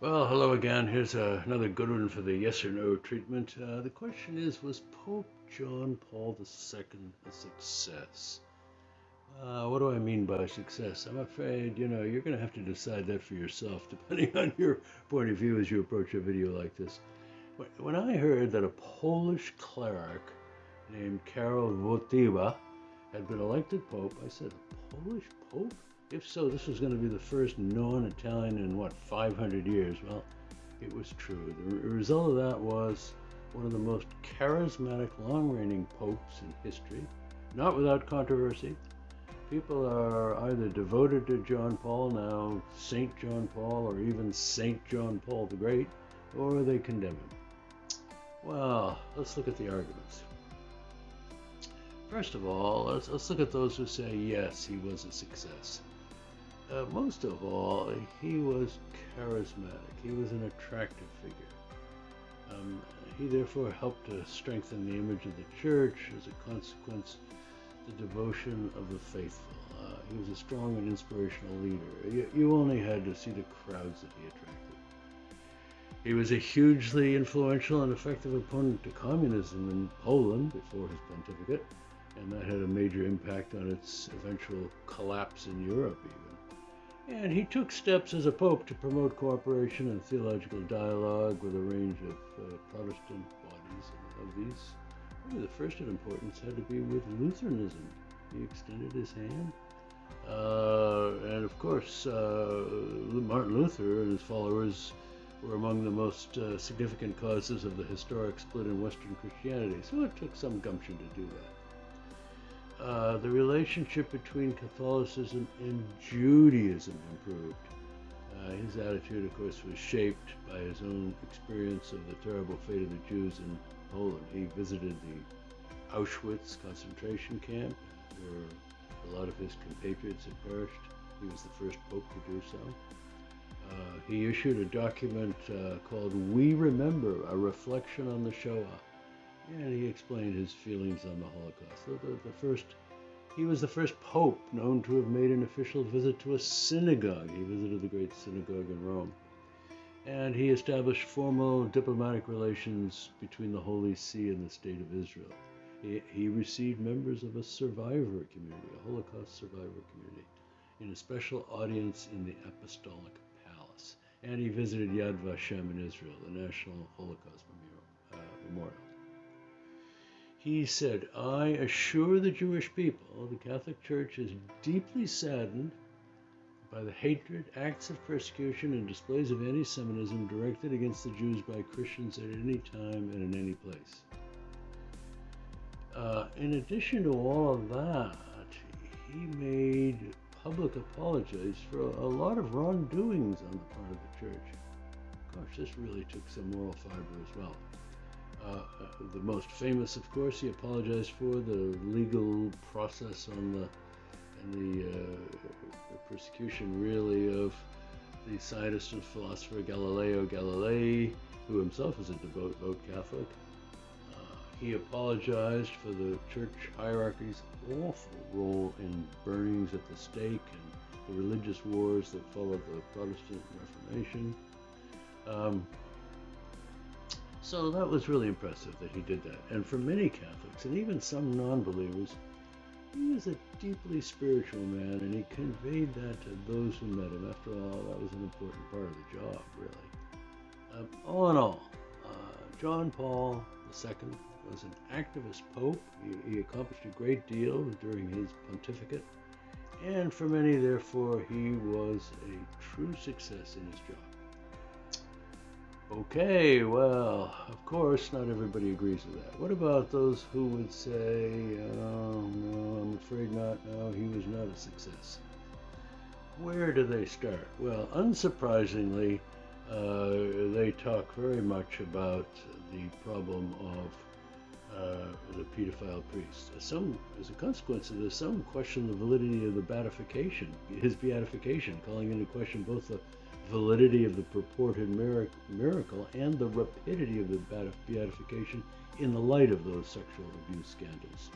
Well, hello again. Here's uh, another good one for the yes or no treatment. Uh, the question is Was Pope John Paul II a success? Uh, what do I mean by success? I'm afraid, you know, you're going to have to decide that for yourself, depending on your point of view as you approach a video like this. When I heard that a Polish cleric named Karol Wojtyła had been elected Pope, I said, Polish Pope? If so, this was going to be the first non-Italian in what 500 years. Well, it was true. The result of that was one of the most charismatic, long-reigning popes in history, not without controversy. People are either devoted to John Paul now, Saint John Paul, or even Saint John Paul the Great, or they condemn him. Well, let's look at the arguments. First of all, let's, let's look at those who say yes, he was a success. Uh, most of all, he was charismatic. He was an attractive figure. Um, he therefore helped to strengthen the image of the church. As a consequence, the devotion of the faithful. Uh, he was a strong and inspirational leader. You, you only had to see the crowds that he attracted. He was a hugely influential and effective opponent to communism in Poland before his pontificate, and that had a major impact on its eventual collapse in Europe, even. And he took steps as a pope to promote cooperation and theological dialogue with a range of uh, Protestant bodies. And of these, probably the first in importance had to be with Lutheranism. He extended his hand. Uh, and of course, uh, Martin Luther and his followers were among the most uh, significant causes of the historic split in Western Christianity. So it took some gumption to do that. Uh, the relationship between Catholicism and Judaism improved. Uh, his attitude, of course, was shaped by his own experience of the terrible fate of the Jews in Poland. He visited the Auschwitz concentration camp, where a lot of his compatriots had perished. He was the first pope to do so. Uh, he issued a document uh, called We Remember, a reflection on the Shoah and he explained his feelings on the Holocaust. The, the, the, first, he was the first pope known to have made an official visit to a synagogue. He visited the great synagogue in Rome. And he established formal diplomatic relations between the Holy See and the State of Israel. He, he received members of a survivor community, a Holocaust survivor community, in a special audience in the Apostolic Palace. And he visited Yad Vashem in Israel, the National Holocaust Memorial. Uh, memorial. He said, I assure the Jewish people the Catholic Church is deeply saddened by the hatred, acts of persecution, and displays of anti Semitism directed against the Jews by Christians at any time and in any place. Uh, in addition to all of that, he made public apologies for a lot of wrongdoings on the part of the church. Gosh, this really took some moral fiber as well. Uh, the most famous, of course, he apologized for the legal process on the and the, uh, the persecution, really, of the scientist and philosopher Galileo Galilei, who himself was a devout, Catholic. Uh, he apologized for the church hierarchy's awful role in burnings at the stake and the religious wars that followed the Protestant Reformation. Um, so that was really impressive that he did that. And for many Catholics, and even some non believers, he was a deeply spiritual man, and he conveyed that to those who met him. After all, that was an important part of the job, really. Um, all in all, uh, John Paul II was an activist pope. He, he accomplished a great deal during his pontificate, and for many, therefore, he was a true success in his job. Okay, well, of course, not everybody agrees with that. What about those who would say, oh, no, I'm afraid not, no, he was not a success? Where do they start? Well, unsurprisingly, uh, they talk very much about the problem of uh, the pedophile priest. Some, as a consequence of this, some question the validity of the beatification, his beatification, calling into question both the validity of the purported miracle and the rapidity of the beatification in the light of those sexual abuse scandals.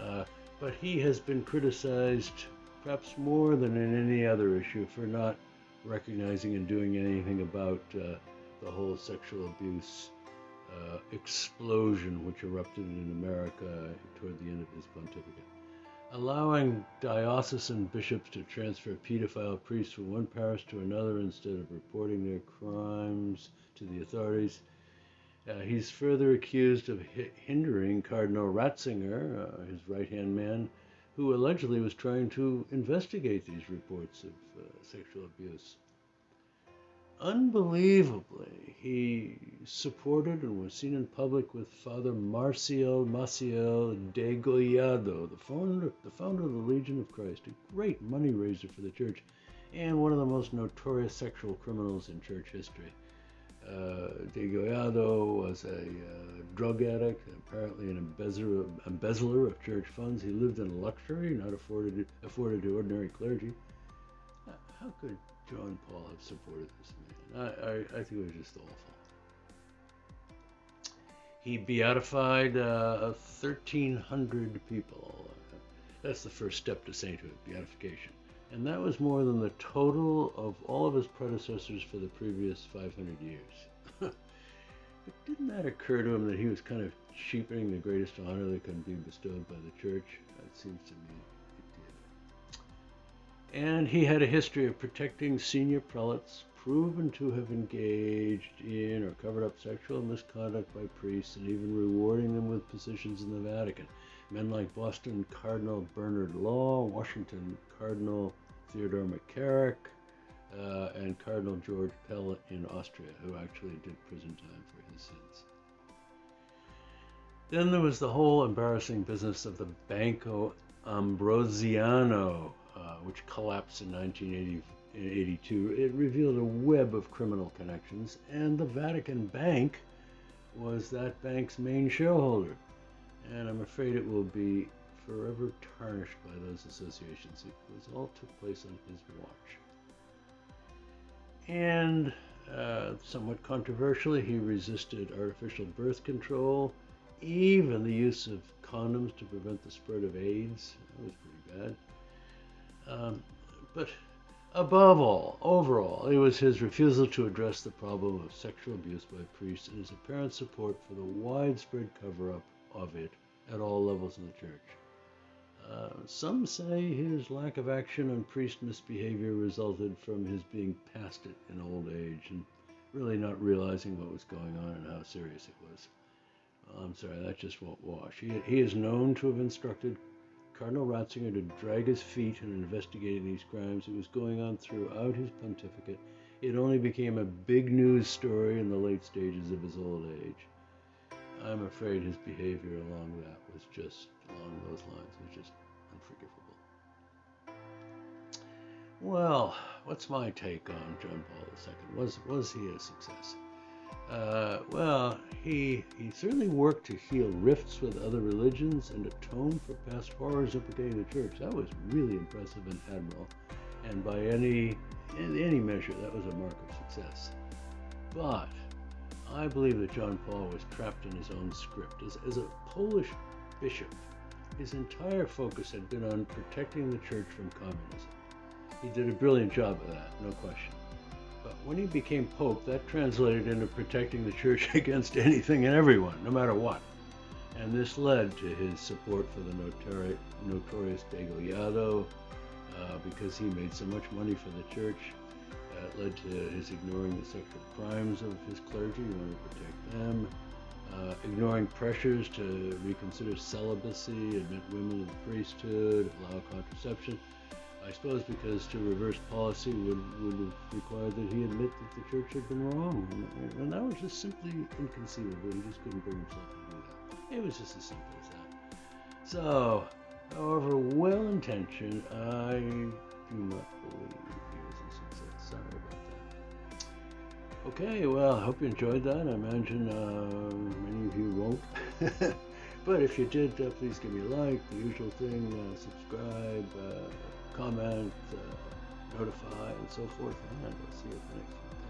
Uh, but he has been criticized perhaps more than in any other issue for not recognizing and doing anything about uh, the whole sexual abuse uh, explosion which erupted in America toward the end of his pontificate. Allowing diocesan bishops to transfer pedophile priests from one parish to another instead of reporting their crimes to the authorities. Uh, he's further accused of hindering Cardinal Ratzinger, uh, his right hand man, who allegedly was trying to investigate these reports of uh, sexual abuse unbelievably, he supported and was seen in public with Father Marcial Maciel Degollado, the founder, the founder of the Legion of Christ, a great money raiser for the church, and one of the most notorious sexual criminals in church history. Uh, Degollado was a uh, drug addict, apparently an embezzler, embezzler of church funds. He lived in luxury, not afforded afforded to ordinary clergy. How could John Paul have supported this man. I, I, I think it was just awful. He beatified uh, 1,300 people. That's the first step to sainthood, beatification. And that was more than the total of all of his predecessors for the previous 500 years. but didn't that occur to him that he was kind of cheapening the greatest honor that can be bestowed by the church? That seems to me and he had a history of protecting senior prelates proven to have engaged in or covered up sexual misconduct by priests and even rewarding them with positions in the Vatican. Men like Boston Cardinal Bernard Law, Washington Cardinal Theodore McCarrick, uh, and Cardinal George Pell in Austria, who actually did prison time for his sins. Then there was the whole embarrassing business of the Banco Ambrosiano, uh, which collapsed in 1982, it revealed a web of criminal connections, and the Vatican Bank was that bank's main shareholder. And I'm afraid it will be forever tarnished by those associations. It all took place on his watch. And uh, somewhat controversially, he resisted artificial birth control, even the use of condoms to prevent the spread of AIDS. That was pretty bad. Um, but above all, overall, it was his refusal to address the problem of sexual abuse by priests and his apparent support for the widespread cover up of it at all levels in the church. Uh, some say his lack of action on priest misbehavior resulted from his being past it in old age and really not realizing what was going on and how serious it was. I'm sorry, that just won't wash. He, he is known to have instructed Cardinal Ratzinger to drag his feet in investigating these crimes. It was going on throughout his pontificate. It only became a big news story in the late stages of his old age. I'm afraid his behavior along that was just, along those lines, was just unforgivable. Well, what's my take on John Paul II? Was, was he a success? Uh, well, he, he certainly worked to heal rifts with other religions and atone for past horrors implicating the church. That was really impressive and admirable. And by any, in any measure, that was a mark of success. But I believe that John Paul was trapped in his own script. As, as a Polish bishop, his entire focus had been on protecting the church from communism. He did a brilliant job of that, no question. But when he became Pope, that translated into protecting the church against anything and everyone, no matter what. And this led to his support for the notori- notorious Degollado uh, because he made so much money for the church. Uh, it led to his ignoring the sexual crimes of his clergy in order to protect them, uh, ignoring pressures to reconsider celibacy, admit women to the priesthood, allow contraception. I suppose because to reverse policy would, would have required that he admit that the church had been wrong. And, and that was just simply inconceivable. He just couldn't bring himself to do that. It was just as simple as that. So, however well intentioned, I do not believe he was a success. Sorry about that. Okay, well, I hope you enjoyed that. I imagine uh, many of you won't. but if you did, uh, please give me a like, the usual thing, uh, subscribe uh, comment, uh, notify, and so forth. And we'll see you at the next one.